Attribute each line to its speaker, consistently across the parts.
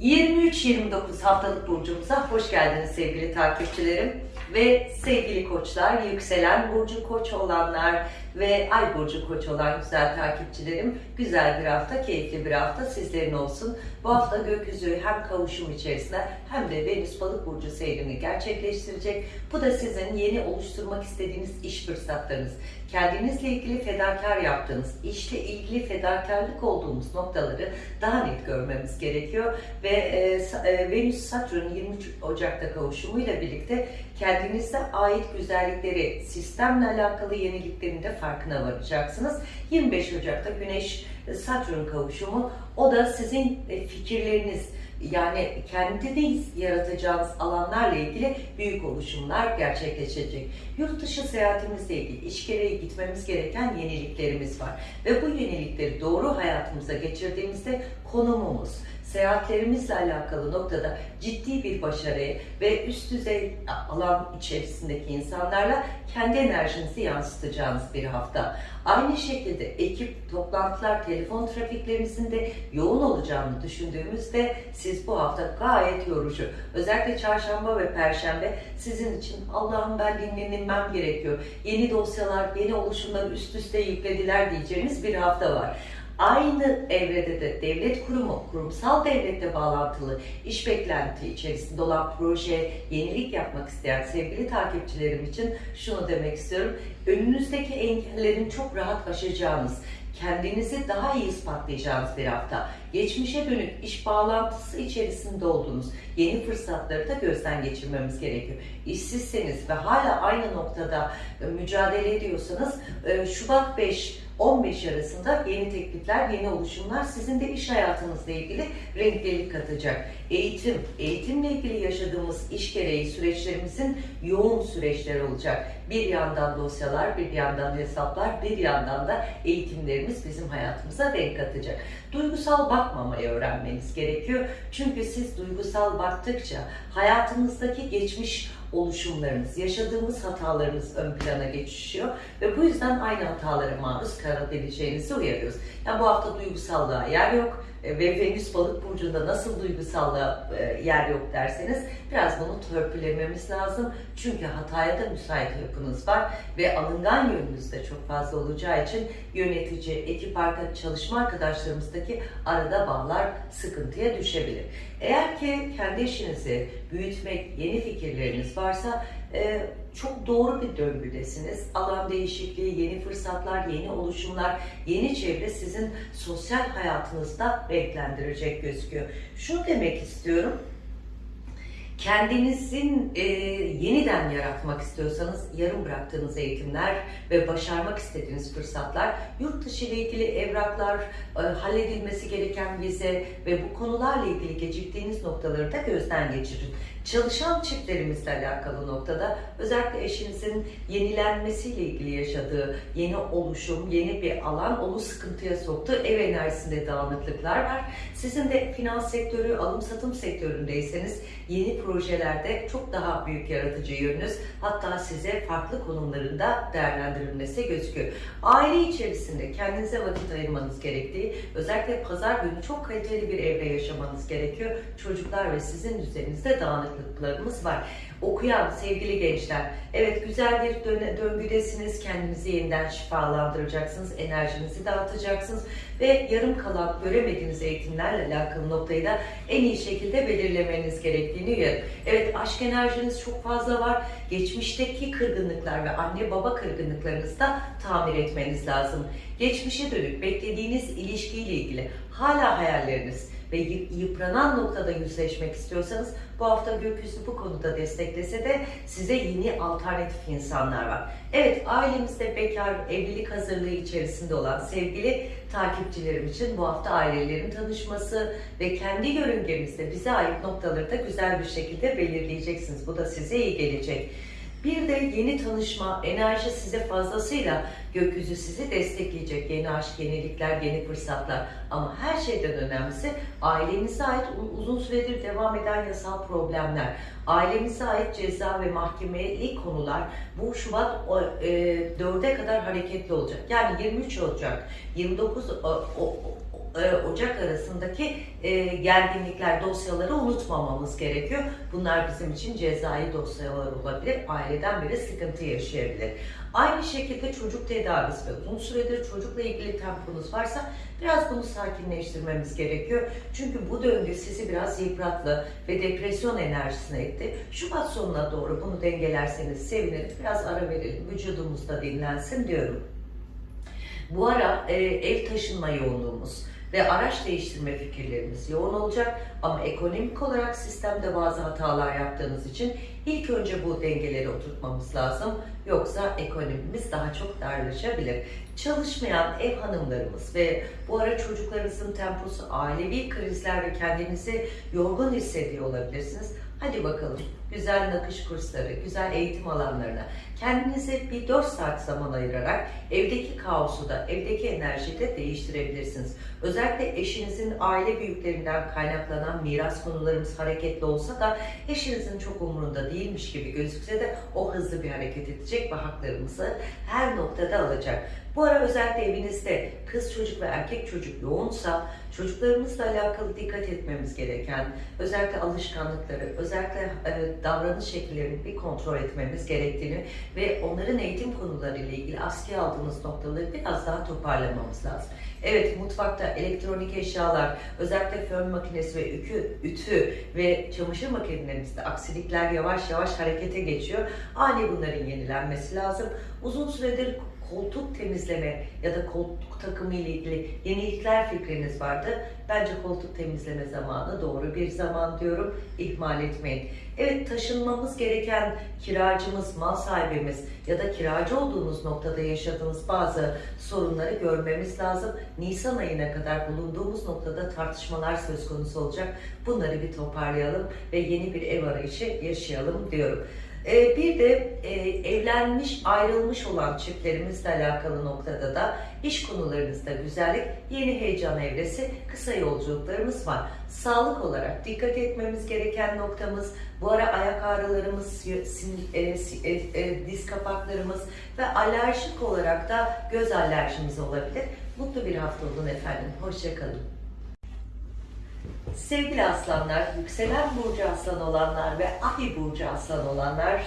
Speaker 1: 23-29 haftalık burcumuza hoş geldiniz sevgili takipçilerim. Ve sevgili koçlar, yükselen burcu koç olanlar ve ay burcu koç olan güzel takipçilerim. Güzel bir hafta, keyifli bir hafta sizlerin olsun. Bu hafta gökyüzü hem kavuşum içerisinde hem de Venüs balık burcu seyrini gerçekleştirecek. Bu da sizin yeni oluşturmak istediğiniz iş fırsatlarınız. Kendinizle ilgili fedakar yaptığınız, işle ilgili fedakarlık olduğumuz noktaları daha net görmemiz gerekiyor. Ve e, e, Venüs-Satürn 23 Ocak'ta kavuşumuyla birlikte kendinize ait güzellikleri, sistemle alakalı yeniliklerin de farkına varacaksınız. 25 Ocak'ta Güneş-Satürn kavuşumu, o da sizin e, fikirleriniz, yani kendiniz yaratacağınız alanlarla ilgili büyük oluşumlar gerçekleşecek. Yurt dışı seyahatimizle ilgili iş gereği gitmemiz gereken yeniliklerimiz var. Ve bu yenilikleri doğru hayatımıza geçirdiğimizde konumumuz, seyahatlerimizle alakalı noktada ciddi bir başarı ve üst düzey alan içerisindeki insanlarla kendi enerjinizi yansıtacağınız bir hafta. Aynı şekilde ekip, toplantılar, telefon trafiklerinizin de yoğun olacağını düşündüğümüzde siz bu hafta gayet yorucu. Özellikle çarşamba ve perşembe sizin için Allah'ım ben dinlenmem gerekiyor. Yeni dosyalar, yeni oluşumlar üst üste yüklediler diyeceğiniz bir hafta var. Aynı evrede de devlet kurumu, kurumsal devlette bağlantılı iş beklenti içerisinde olan proje, yenilik yapmak isteyen sevgili takipçilerim için şunu demek istiyorum. Önünüzdeki engellerin çok rahat aşacağınız, kendinizi daha iyi ispatlayacağınız bir hafta. Geçmişe dönük iş bağlantısı içerisinde olduğunuz yeni fırsatları da gözden geçirmemiz gerekiyor. İşsizseniz ve hala aynı noktada e, mücadele ediyorsanız e, Şubat 5 15 arasında yeni teklifler, yeni oluşumlar sizin de iş hayatınızla ilgili renklilik katacak. Eğitim, eğitimle ilgili yaşadığımız iş gereği süreçlerimizin yoğun süreçler olacak. Bir yandan dosyalar, bir yandan hesaplar, bir yandan da eğitimlerimiz bizim hayatımıza renk katacak. Duygusal bakmamayı öğrenmeniz gerekiyor. Çünkü siz duygusal baktıkça hayatınızdaki geçmiş oluşumlarınız, yaşadığımız hatalarınız ön plana geçişiyor ve bu yüzden aynı hatalara maruz kalabileceğinizi uyarıyoruz. Yani bu hafta duygusallığa yer yok ve Venüs balık burcunda nasıl duygusallığa e, yer yok derseniz biraz bunu törpülememiz lazım. Çünkü hataya da müsait yapınız var ve alıngan yönünüz de çok fazla olacağı için yönetici, ekip arka, çalışma arkadaşlarımızdaki arada bağlar sıkıntıya düşebilir. Eğer ki kendi işinizi büyütmek, yeni fikirleriniz varsa e, çok doğru bir döngüdesiniz. Alan değişikliği, yeni fırsatlar, yeni oluşumlar, yeni çevre sizin sosyal hayatınızda renklendirecek gözüküyor. Şunu demek istiyorum kendinizin e, yeniden yaratmak istiyorsanız yarım bıraktığınız eğitimler ve başarmak istediğiniz fırsatlar, yurt dışı ile ilgili evraklar, e, halledilmesi gereken vize ve bu konularla ilgili geciktiğiniz noktaları da gözden geçirin. Çalışan çiftlerimizle alakalı noktada özellikle eşinizin yenilenmesiyle ilgili yaşadığı yeni oluşum, yeni bir alan onu sıkıntıya soktu. Ev enerjisinde dağınıklıklar var. Sizin de finans sektörü, alım satım sektöründeyseniz yeni projelerde çok daha büyük yaratıcı yönünüz hatta size farklı konumlarında değerlendirilmesi gözüküyor. Aile içerisinde kendinize vakit ayırmanız gerektiği, özellikle pazar günü çok kaliteli bir evre yaşamanız gerekiyor. Çocuklar ve sizin üzerinizde dağınıklıklarımız var. Okuyan sevgili gençler, evet güzel bir döngüdesiniz, kendinizi yeniden şifalandıracaksınız, enerjinizi dağıtacaksınız ve yarım kalan göremediğiniz eğitimlerle alakalı noktayı da en iyi şekilde belirlemeniz gerektiğini uyarım. Evet aşk enerjiniz çok fazla var. Geçmişteki kırgınlıklar ve anne baba kırgınlıklarınızı da tamir etmeniz lazım. Geçmişe dönük beklediğiniz ilişkiyle ilgili hala hayalleriniz ve yıpranan noktada yüzleşmek istiyorsanız bu hafta gökyüzü bu konuda desteklese de size yeni alternatif insanlar var. Evet ailemizde bekar, evlilik hazırlığı içerisinde olan sevgili takipçilerim için bu hafta ailelerin tanışması ve kendi yörüngemizde bize ait noktaları da güzel bir şekilde belirleyeceksiniz. Bu da size iyi gelecek. Bir de yeni tanışma, enerji size fazlasıyla gökyüzü sizi destekleyecek. Yeni aşk, yenilikler, yeni fırsatlar. Ama her şeyden önemlisi ailenize ait uzun süredir devam eden yasal problemler. Ailemize ait ceza ve mahkemeli konular bu Şubat e, 4'e kadar hareketli olacak. Yani 23 olacak, 29 o, o, e, Ocak arasındaki e, gerginlikler, dosyaları unutmamamız gerekiyor. Bunlar bizim için cezai dosyalar olabilir. Aileden biri sıkıntı yaşayabilir. Aynı şekilde çocuk tedavisi ve uzun süredir çocukla ilgili temponuz varsa biraz bunu sakinleştirmemiz gerekiyor. Çünkü bu döngü sizi biraz yıprattı ve depresyon enerjisine etti. Şubat sonuna doğru bunu dengelerseniz sevinirim. Biraz ara verelim, vücudumuz da dinlensin diyorum. Bu ara e, ev taşınma yoğunluğumuz ve araç değiştirme fikirlerimiz yoğun olacak ama ekonomik olarak sistemde bazı hatalar yaptığınız için ilk önce bu dengeleri oturtmamız lazım. Yoksa ekonomimiz daha çok darlaşabilir. Çalışmayan ev hanımlarımız ve bu ara çocuklarınızın temposu, ailevi krizler ve kendinizi yorgun hissediyor olabilirsiniz. Hadi bakalım güzel nakış kursları, güzel eğitim alanlarına kendinize bir 4 saat zaman ayırarak evdeki kaosu da, evdeki enerjiyi de değiştirebilirsiniz. Özellikle eşinizin aile büyüklerinden kaynaklanan miras konularımız hareketli olsa da eşinizin çok umurunda değilmiş gibi gözükse de o hızlı bir hareket edecek ve haklarımızı her noktada alacak. Bu ara özellikle evinizde kız çocuk ve erkek çocuk yoğunsa çocuklarımızla alakalı dikkat etmemiz gereken özellikle alışkanlıkları, özellikle e, davranış şekillerini bir kontrol etmemiz gerektiğini ve onların eğitim konularıyla ilgili askıya aldığımız noktaları biraz daha toparlamamız lazım. Evet mutfakta elektronik eşyalar, özellikle fön makinesi ve ütü, ütü ve çamaşır makinelerimizde aksilikler yavaş yavaş harekete geçiyor. Ani bunların yenilenmesi lazım. Uzun süredir koltuk temizleme ya da koltuk takımı ile ilgili yenilikler fikriniz vardı. Bence koltuk temizleme zamanı doğru bir zaman diyorum. İhmal etmeyin. Evet taşınmamız gereken kiracımız, mal sahibimiz ya da kiracı olduğunuz noktada yaşadığınız bazı sorunları görmemiz lazım. Nisan ayına kadar bulunduğumuz noktada tartışmalar söz konusu olacak. Bunları bir toparlayalım ve yeni bir ev arayışı yaşayalım diyorum. Ee, bir de e, evlenmiş, ayrılmış olan çiftlerimizle alakalı noktada da iş konularınızda güzellik, yeni heyecan evresi, kısa yolculuklarımız var. Sağlık olarak dikkat etmemiz gereken noktamız, bu ara ayak ağrılarımız, e, e, e, diz kapaklarımız ve alerjik olarak da göz alerjimiz olabilir. Mutlu bir hafta olun efendim. Hoşçakalın. Sevgili aslanlar, yükselen burcu aslan olanlar ve ay burcu aslan olanlar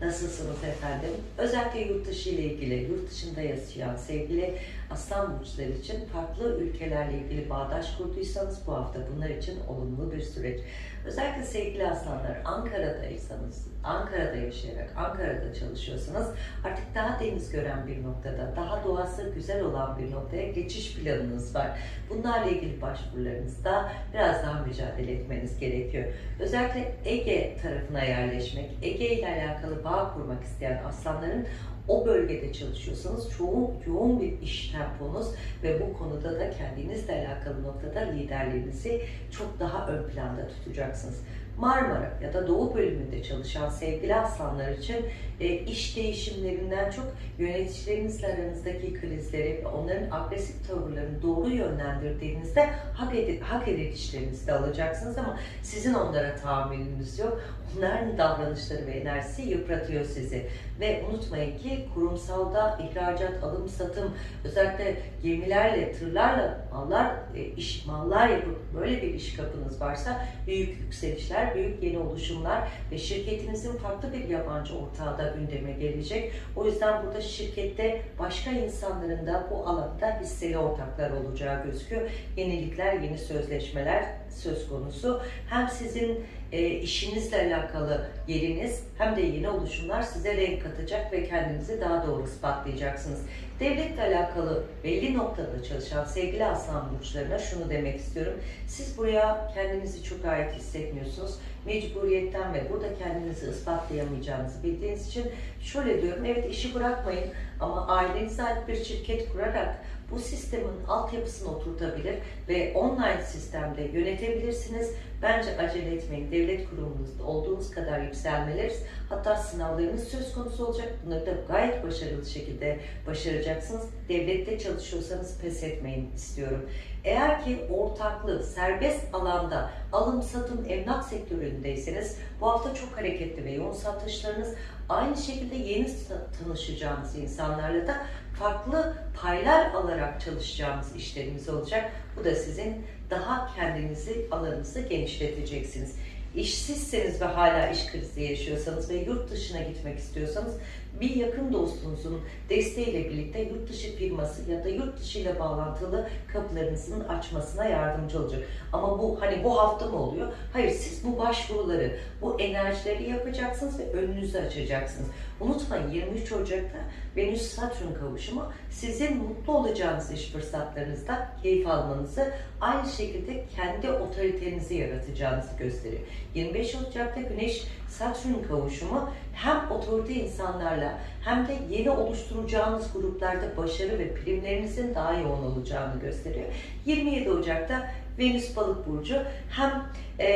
Speaker 1: nasılsınız efendim? Özellikle yurt dışı ile ilgili, yurt dışında yaşayan sevgili aslan burçları için farklı ülkelerle ilgili bağdaş kurduysanız bu hafta bunlar için olumlu bir süreç. Özellikle sevgili aslanlar Ankara'daysanız, Ankara'da yaşayarak, Ankara'da çalışıyorsanız artık daha deniz gören bir noktada, daha doğası güzel olan bir noktaya geçiş planınız var. Bunlarla ilgili başvurularınızda biraz daha mücadele etmeniz gerekiyor. Özellikle Ege tarafına yerleşmek, Ege ile alakalı bağ kurmak isteyen aslanların o bölgede çalışıyorsanız çoğun, yoğun bir iş temponuz ve bu konuda da kendinizle alakalı noktada liderliğinizi çok daha ön planda tutacaksınız. Marmara ya da Doğu bölümünde çalışan sevgili aslanlar için e, iş değişimlerinden çok yöneticilerinizle aranızdaki krizleri ve onların agresif tavırlarını doğru yönlendirdiğinizde hak, ed hak edilişlerinizi de alacaksınız ama sizin onlara tahammülünüz yok. Onların davranışları ve enerjisi yıpratıyor sizi. Ve unutmayın ki kurumsalda ihracat, alım, satım, özellikle gemilerle, tırlarla mallar, e, iş mallar yapıp böyle bir iş kapınız varsa büyük yükselişler, büyük yeni oluşumlar ve şirketinizin farklı bir yabancı ortağı da gündeme gelecek. O yüzden burada şirkette başka insanların da bu alanda hisseli ortaklar olacağı gözüküyor. Yenilikler, yeni sözleşmeler söz konusu. Hem sizin e, işinizle alakalı yeriniz hem de yeni oluşumlar size renk katacak ve kendinizi daha doğru ispatlayacaksınız. Devletle alakalı belli noktada çalışan sevgili aslan burçlarına şunu demek istiyorum. Siz buraya kendinizi çok ait hissetmiyorsunuz. Mecburiyetten ve burada kendinizi ispatlayamayacağınızı bildiğiniz için şöyle diyorum. Evet işi bırakmayın ama ailenize ait bir şirket kurarak bu sistemin altyapısını oturtabilir ve online sistemde yönetebilirsiniz. Bence acele etmeyin. Devlet kurumunuzda olduğunuz kadar yükselmeleriz. Hatta sınavlarınız söz konusu olacak. Bunları da gayet başarılı şekilde başaracaksınız. Devlette çalışıyorsanız pes etmeyin istiyorum. Eğer ki ortaklı, serbest alanda alım satım emlak sektöründeyseniz bu hafta çok hareketli ve yoğun satışlarınız aynı şekilde yeni tanışacağınız insanlarla da farklı paylar alarak çalışacağınız işlerimiz olacak. Bu da sizin daha kendinizi, alanınızı genişleteceksiniz. İşsizseniz ve hala iş krizi yaşıyorsanız ve yurt dışına gitmek istiyorsanız bir yakın dostunuzun desteğiyle birlikte yurt dışı firması ya da yurt dışı ile bağlantılı kapılarınızın açmasına yardımcı olacak. Ama bu hani bu hafta mı oluyor? Hayır siz bu başvuruları, bu enerjileri yapacaksınız ve önünüzü açacaksınız. Unutmayın 23 Ocak'ta Venüs Satürn kavuşumu sizin mutlu olacağınız iş fırsatlarınızda keyif almanızı aynı şekilde kendi otoritenizi yaratacağınızı gösteriyor. 25 Ocak'ta Güneş Satürn kavuşumu hem otorite insanlarla hem de yeni oluşturacağınız gruplarda başarı ve primlerinizin daha yoğun olacağını gösteriyor. 27 Ocak'ta Venüs Balık burcu hem e,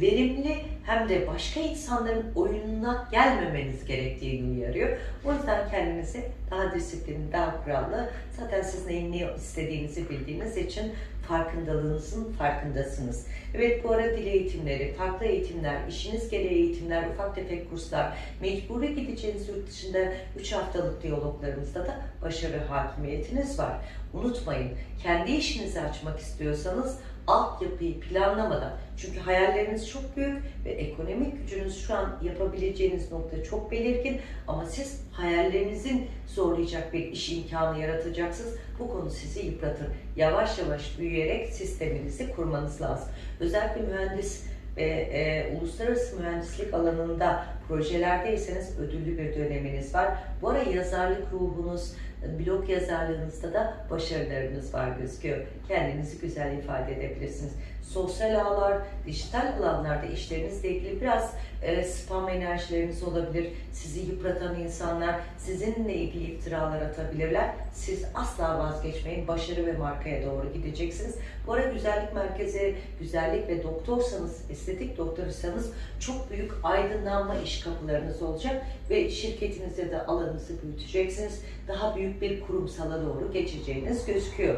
Speaker 1: verimli hem de başka insanların oyununa gelmemeniz gerektiğini uyarıyor. O yüzden kendinizi daha disiplinli, daha kurallı, zaten siz neyin ne istediğinizi bildiğiniz için farkındalığınızın farkındasınız. Evet bu ara dil eğitimleri, farklı eğitimler, işiniz gereği eğitimler, ufak tefek kurslar, mecburi gideceğiniz yurt dışında 3 haftalık diyaloglarımızda da başarı hakimiyetiniz var. Unutmayın, kendi işinizi açmak istiyorsanız altyapıyı planlamadan, çünkü hayalleriniz çok büyük ve ekonomik gücünüz şu an yapabileceğiniz nokta çok belirgin ama siz hayallerinizin zorlayacak bir iş imkanı yaratacaksınız. Bu konu sizi yıpratır. Yavaş yavaş büyüyerek sisteminizi kurmanız lazım. Özellikle mühendis ve e, uluslararası mühendislik alanında projelerdeyseniz ödüllü bir döneminiz var. Bu ara yazarlık ruhunuz, blog yazarlığınızda da başarılarınız var gözüküyor. Kendinizi güzel ifade edebilirsiniz. Sosyal ağlar, dijital alanlarda işlerinizle ilgili biraz e, spam enerjileriniz olabilir. Sizi yıpratan insanlar sizinle ilgili iftiralar atabilirler. Siz asla vazgeçmeyin. Başarı ve markaya doğru gideceksiniz. Bu ara güzellik merkezi, güzellik ve doktorsanız, estetik doktorsanız çok büyük aydınlanma kapılarınız olacak ve şirketinizde de alanınızı büyüteceksiniz. Daha büyük bir kurumsala doğru geçeceğiniz gözüküyor.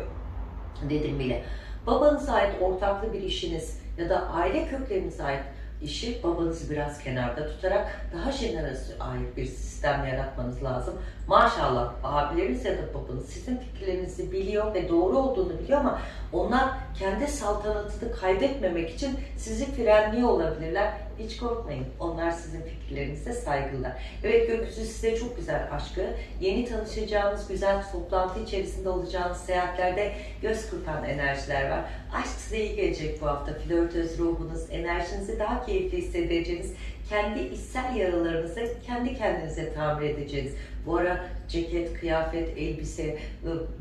Speaker 1: Dedim bile. Babanıza ait ortaklı bir işiniz ya da aile köklerinize ait işi babanızı biraz kenarda tutarak daha jenerasyon ait bir sistem yaratmanız lazım. Maşallah abileriniz ya da babanız sizin fikirlerinizi biliyor ve doğru olduğunu biliyor ama onlar kendi saltanatını kaybetmemek için sizi frenliyor olabilirler. Hiç korkmayın. Onlar sizin fikirlerinize saygılılar. Evet gökyüzü size çok güzel aşkı. Yeni tanışacağınız güzel toplantı içerisinde olacağınız seyahatlerde göz kırpan enerjiler var. Aşk size iyi gelecek bu hafta. Flörtöz ruhunuz, enerjinizi daha keyifli hissedeceğiniz, kendi içsel yaralarınızı kendi kendinize tamir edeceğiniz. Bu ara ceket, kıyafet, elbise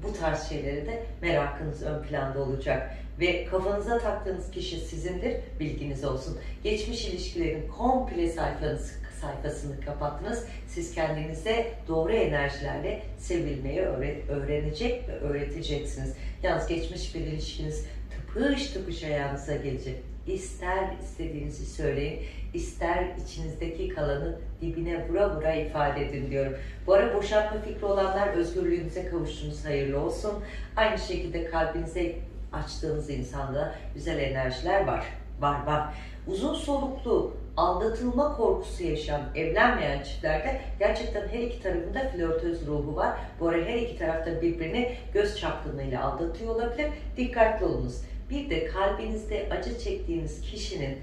Speaker 1: bu tarz şeylere de merakınız ön planda olacak. Ve kafanıza taktığınız kişi sizindir, bilginiz olsun. Geçmiş ilişkilerin komple sayfanız, sayfasını kapattınız. Siz kendinize doğru enerjilerle sevilmeyi öğrenecek ve öğreteceksiniz. Yalnız geçmiş bir ilişkiniz tıpış tıpış ayağınıza gelecek. İster istediğinizi söyleyin, ister içinizdeki kalanı dibine vura vura ifade edin diyorum. Bu ara boşanma fikri olanlar özgürlüğünüze kavuştunuz, hayırlı olsun. Aynı şekilde kalbinize açtığınız insanda güzel enerjiler var. Var var. Uzun soluklu aldatılma korkusu yaşayan, evlenmeyen çiftlerde gerçekten her iki tarafında flörtöz ruhu var. Bu ara her iki tarafta birbirini göz çapkınlığıyla aldatıyor olabilir. Dikkatli olunuz. Bir de kalbinizde acı çektiğiniz kişinin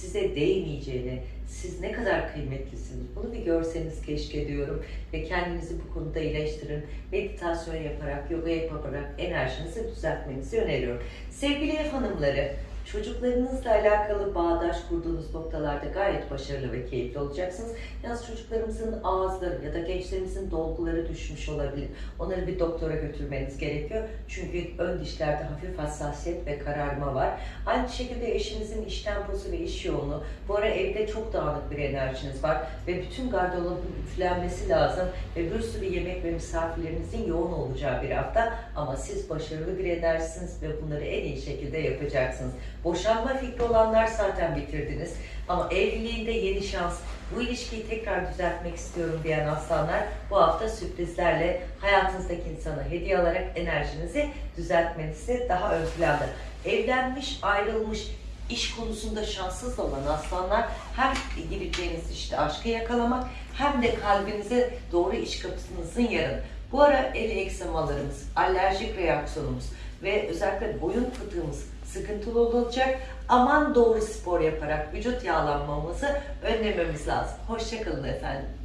Speaker 1: size değmeyeceğini, siz ne kadar kıymetlisiniz bunu bir görseniz keşke diyorum. Ve kendinizi bu konuda iyileştirin. Meditasyon yaparak, yoga yaparak enerjinizi düzeltmenizi öneriyorum. Sevgili ev hanımları, Çocuklarınızla alakalı bağdaş kurduğunuz noktalarda gayet başarılı ve keyifli olacaksınız. Yalnız çocuklarımızın ağızları ya da gençlerimizin dolguları düşmüş olabilir. Onları bir doktora götürmeniz gerekiyor. Çünkü ön dişlerde hafif hassasiyet ve kararma var. Aynı şekilde eşinizin iş temposu ve iş yoğunluğu. Bu ara evde çok dağınık bir enerjiniz var ve bütün gardırobun üflenmesi lazım ve bir sürü yemek ve misafirlerinizin yoğun olacağı bir hafta ama siz başarılı bir enerjisiniz ve bunları en iyi şekilde yapacaksınız. Boşanma fikri olanlar zaten bitirdiniz. Ama evliliğinde yeni şans, bu ilişkiyi tekrar düzeltmek istiyorum diyen aslanlar bu hafta sürprizlerle hayatınızdaki insana hediye alarak enerjinizi düzeltmenizi daha ön planda. Evlenmiş, ayrılmış, iş konusunda şanssız olan aslanlar hem gireceğiniz işte aşkı yakalamak hem de kalbinize doğru iş kapısınızın yarın. Bu ara el eksemalarımız, alerjik reaksiyonumuz ve özellikle boyun fıtığımız sıkıntılı olacak. Aman doğru spor yaparak vücut yağlanmamızı önlememiz lazım. Hoşçakalın efendim.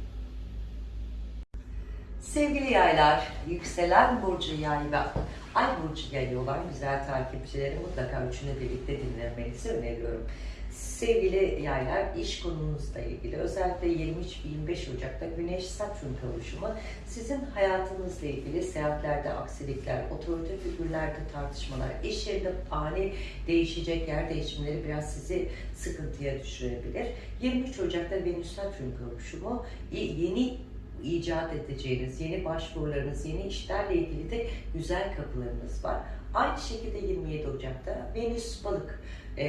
Speaker 1: Sevgili yaylar, yükselen burcu yay ve ay burcu yayı olan güzel takipçileri mutlaka üçünü birlikte dinlemenizi öneriyorum. Sevgili yaylar, iş konunuzla ilgili özellikle 23-25 Ocak'ta Güneş Satürn kavuşumu sizin hayatınızla ilgili seyahatlerde aksilikler, otorite figürlerde tartışmalar, iş yerinde ani değişecek yer değişimleri biraz sizi sıkıntıya düşürebilir. 23 Ocak'ta Venüs Satürn kavuşumu yeni icat edeceğiniz, yeni başvurularınız, yeni işlerle ilgili de güzel kapılarınız var. Aynı şekilde 27 Ocak'ta Venüs balık, e,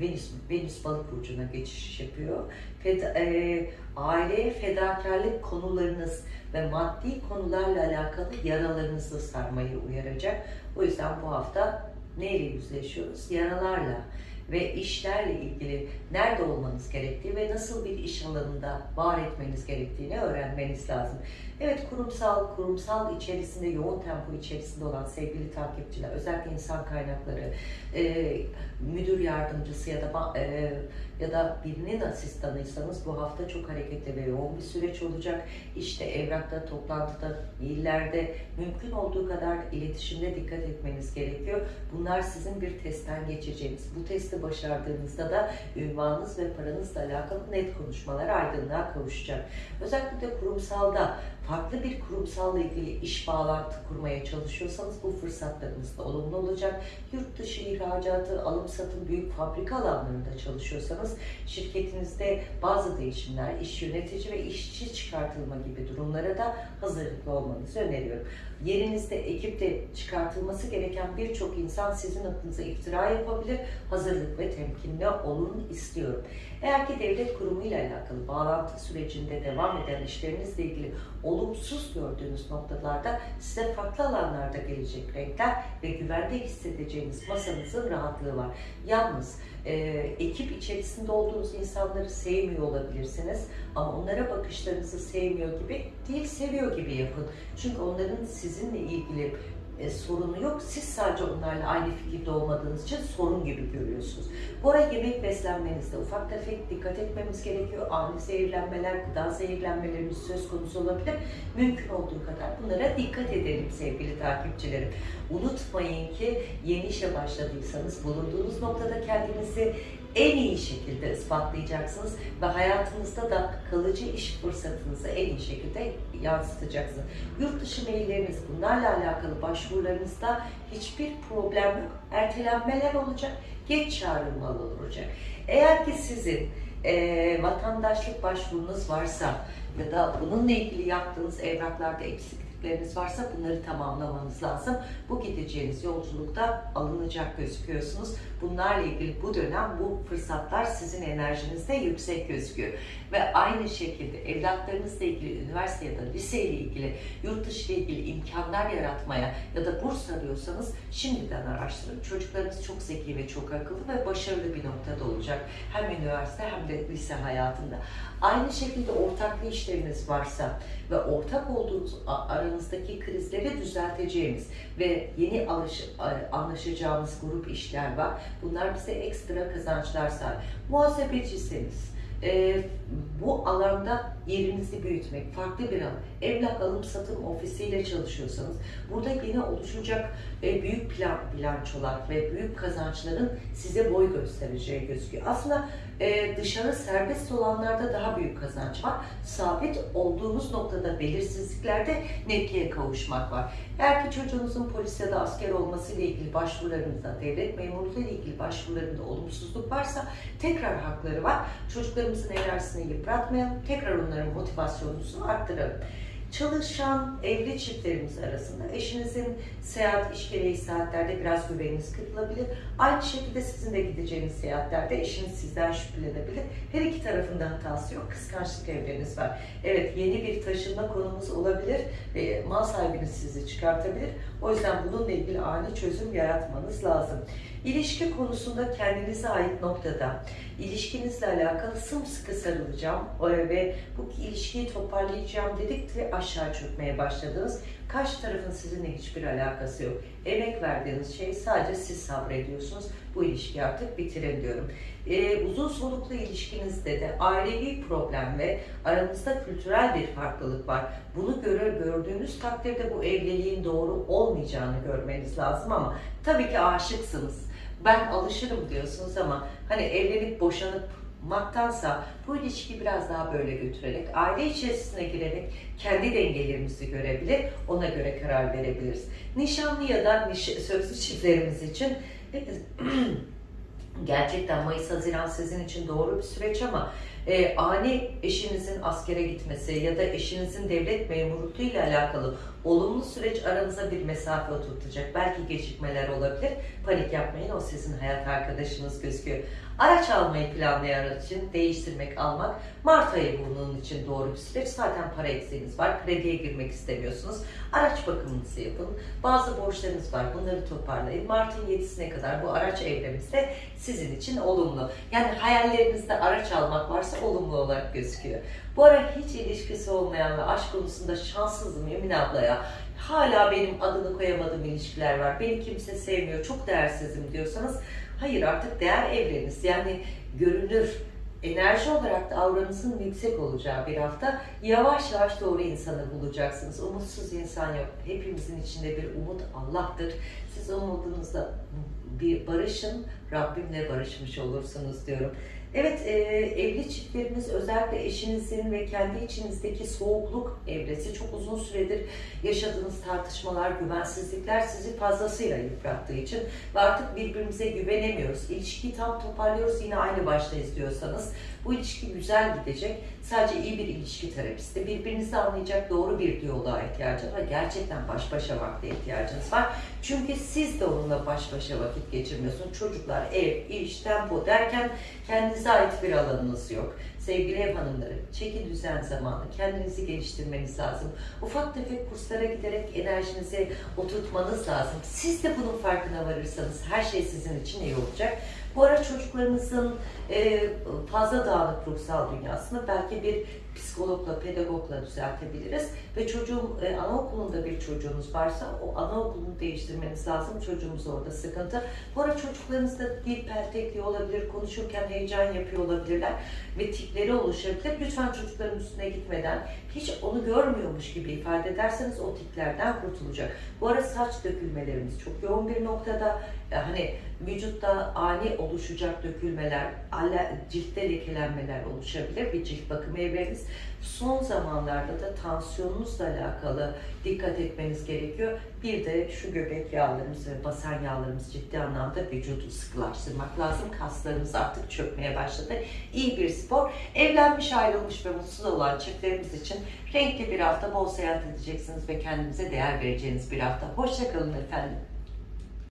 Speaker 1: Venüs, Venüs balık burcuna geçiş yapıyor. Feda, e, aileye fedakarlık konularınız ve maddi konularla alakalı yaralarınızı sarmayı uyaracak. O yüzden bu hafta neyle yüzleşiyoruz? Yaralarla ve işlerle ilgili nerede olmanız gerektiği ve nasıl bir iş alanında var etmeniz gerektiğini öğrenmeniz lazım. Evet kurumsal, kurumsal içerisinde yoğun tempo içerisinde olan sevgili takipçiler, özellikle insan kaynakları, e, müdür yardımcısı ya da e, ya da birinin asistanıysanız bu hafta çok hareketli ve yoğun bir süreç olacak. İşte evrakta, toplantıda, maillerde mümkün olduğu kadar iletişimde dikkat etmeniz gerekiyor. Bunlar sizin bir testten geçeceğiniz. Bu testi başardığınızda da ünvanınız ve paranızla alakalı net konuşmalar aydınlığa kavuşacak. Özellikle kurumsalda farklı bir kurumsalla ilgili iş bağlantı kurmaya çalışıyorsanız bu fırsatlarınız da olumlu olacak. Yurt dışı ihracatı, alım satım, büyük fabrika alanlarında çalışıyorsanız şirketinizde bazı değişimler, iş yönetici ve işçi çıkartılma gibi durumlara da hazırlıklı olmanızı öneriyorum. Yerinizde, ekipte çıkartılması gereken birçok insan sizin adınıza iftira yapabilir. Hazırlık ve temkinli olun istiyorum. Eğer ki devlet kurumuyla alakalı bağlantı sürecinde devam eden işlerinizle ilgili olumsuz gördüğünüz noktalarda size farklı alanlarda gelecek renkler ve güvende hissedeceğiniz masanızın rahatlığı var. Yalnız e, ekip içerisinde olduğunuz insanları sevmiyor olabilirsiniz ama onlara bakışlarınızı sevmiyor gibi değil, seviyor gibi yapın. Çünkü onların sizinle ilgili e, sorunu yok. Siz sadece onlarla aynı fikirde olmadığınız için sorun gibi görüyorsunuz. Bu ara yemek beslenmenizde ufak tefek dikkat etmemiz gerekiyor. Ani zehirlenmeler, gıda zehirlenmelerimiz söz konusu olabilir. Mümkün olduğu kadar bunlara dikkat edelim sevgili takipçilerim. Unutmayın ki yeni işe başladıysanız bulunduğunuz noktada kendinizi en iyi şekilde ispatlayacaksınız ve hayatınızda da kalıcı iş fırsatınızı en iyi şekilde yansıtacaksınız. Yurt dışı mailleriniz bunlarla alakalı başvurularınızda hiçbir problem yok. Ertelenmeler olacak, geç çağrılmalı olacak. Eğer ki sizin e, vatandaşlık başvurunuz varsa ya da bununla ilgili yaptığınız evraklarda eksiklikleriniz varsa bunları tamamlamanız lazım. Bu gideceğiniz yolculukta alınacak gözüküyorsunuz. Bunlarla ilgili bu dönem bu fırsatlar sizin enerjinizde yüksek gözüküyor. Ve aynı şekilde evlatlarınızla ilgili üniversite ya da lise ile ilgili yurt dışı ile ilgili imkanlar yaratmaya ya da burs arıyorsanız şimdiden araştırın. Çocuklarınız çok zeki ve çok akıllı ve başarılı bir noktada olacak. Hem üniversite hem de lise hayatında. Aynı şekilde ortaklı işleriniz varsa ve ortak olduğunuz aranızdaki krizleri düzelteceğimiz ve yeni alış, anlaşacağımız grup işler var. Bunlar bize ekstra kazançlar sağlar. Muhasebeciyseniz, e, bu alanda yerinizi büyütmek, farklı bir alan, emlak alım satım ofisiyle çalışıyorsanız, burada yine oluşacak e, büyük plan, bilançolar ve büyük kazançların size boy göstereceği gözüküyor. Aslında e, dışarı serbest olanlarda daha büyük kazanç var. Sabit olduğunuz noktada belirsizliklerde netliğe kavuşmak var. Eğer ki çocuğunuzun polis ya da asker olması ile ilgili başvurularınızda, devlet memurluğu ile ilgili başvurularında olumsuzluk varsa tekrar hakları var. Çocuklarımızın enerjisini yıpratmayalım, tekrar onların motivasyonunu arttıralım. Çalışan evli çiftlerimiz arasında eşinizin seyahat, iş gereği saatlerde biraz güveniniz kırılabilir. Aynı şekilde sizin de gideceğiniz seyahatlerde eşiniz sizden şüphelenebilir. Her iki tarafında hatası yok. Kıskançlık evreniz var. Evet yeni bir taşınma konumuz olabilir ve mal sahibiniz sizi çıkartabilir. O yüzden bununla ilgili ani çözüm yaratmanız lazım. İlişki konusunda kendinize ait noktada ilişkinizle alakalı sımsıkı sarılacağım ve bu ilişkiyi toparlayacağım dedik ve aşağı çökmeye başladınız. Karşı tarafın sizinle hiçbir alakası yok. Emek verdiğiniz şey sadece siz sabrediyorsunuz. Bu ilişkiyi artık bitirin diyorum. Ee, uzun soluklu ilişkinizde de ailevi problem ve aranızda kültürel bir farklılık var. Bunu göre, gördüğünüz takdirde bu evliliğin doğru olmayacağını görmeniz lazım ama tabii ki aşıksınız. Ben alışırım diyorsunuz ama hani evlenip boşanıp maktansa bu ilişkiyi biraz daha böyle götürerek, aile içerisine girerek kendi dengelerimizi görebilir, ona göre karar verebiliriz. Nişanlı ya da niş sözlü çiftlerimiz için gerçekten Mayıs-Haziran sizin için doğru bir süreç ama e, ani eşinizin askere gitmesi ya da eşinizin devlet memurluğu ile alakalı olumlu süreç aranıza bir mesafe oturtacak. Belki gecikmeler olabilir. Panik yapmayın o sizin hayat arkadaşınız gözüküyor. Araç almayı planlayan için değiştirmek, almak Mart ayı bunun için doğru bir süreç. Zaten para eksiğiniz var. Krediye girmek istemiyorsunuz. Araç bakımınızı yapın. Bazı borçlarınız var. Bunları toparlayın. Mart'ın 7'sine kadar bu araç evremizde sizin için olumlu. Yani hayallerinizde araç almak varsa olumlu olarak gözüküyor. Bu ara hiç ilişkisi olmayan ve aşk konusunda şanssızım Emin ablaya. Hala benim adını koyamadığım ilişkiler var. Beni kimse sevmiyor, çok değersizim diyorsanız hayır artık değer evreniz. Yani görünür, enerji olarak da avranızın yüksek olacağı bir hafta yavaş yavaş doğru insanı bulacaksınız. Umutsuz insan yok. Hepimizin içinde bir umut Allah'tır. Siz umudunuzla bir barışın, Rabbimle barışmış olursunuz diyorum. Evet, e, evli çiftlerimiz özellikle eşinizin ve kendi içinizdeki soğukluk evresi çok uzun süredir yaşadığınız tartışmalar, güvensizlikler sizi fazlasıyla yıprattığı için ve artık birbirimize güvenemiyoruz. İlişkiyi tam toparlıyoruz yine aynı baştayız diyorsanız bu ilişki güzel gidecek. Sadece iyi bir ilişki terapisti. Birbirinizi anlayacak doğru bir diyaloğa ihtiyacınız var. Gerçekten baş başa vakte ihtiyacınız var. Çünkü siz de onunla baş başa vakit geçirmiyorsunuz. Çocuklar, ev, iş, tempo derken kendinize ait bir alanınız yok. Sevgili ev hanımları, çeki düzen zamanı, kendinizi geliştirmeniz lazım. Ufak tefek kurslara giderek enerjinizi oturtmanız lazım. Siz de bunun farkına varırsanız her şey sizin için iyi olacak. Bu ara çocuklarınızın fazla dağınık ruhsal dünyasını belki bir psikologla, pedagogla düzeltebiliriz. Ve çocuğum, e, anaokulunda bir çocuğunuz varsa o anaokulunu değiştirmeniz lazım. Çocuğumuz orada sıkıntı. Bu ara çocuklarınızda dil peltekliği olabilir, konuşurken heyecan yapıyor olabilirler ve tipleri oluşabilir. Lütfen çocukların üstüne gitmeden hiç onu görmüyormuş gibi ifade ederseniz o tiplerden kurtulacak. Bu ara saç dökülmelerimiz çok yoğun bir noktada. E, hani vücutta ani oluşacak dökülmeler, ciltte lekelenmeler oluşabilir. Bir cilt bakımı evreniz. Son zamanlarda da tansiyonunuzla alakalı dikkat etmeniz gerekiyor. Bir de şu göbek yağlarımız ve basen yağlarımız ciddi anlamda vücudu sıkılaştırmak lazım. Kaslarımız artık çökmeye başladı. İyi bir spor. Evlenmiş, ayrılmış ve mutsuz olan çiftlerimiz için renkli bir hafta bol seyahat edeceksiniz ve kendinize değer vereceğiniz bir hafta. Hoşçakalın efendim.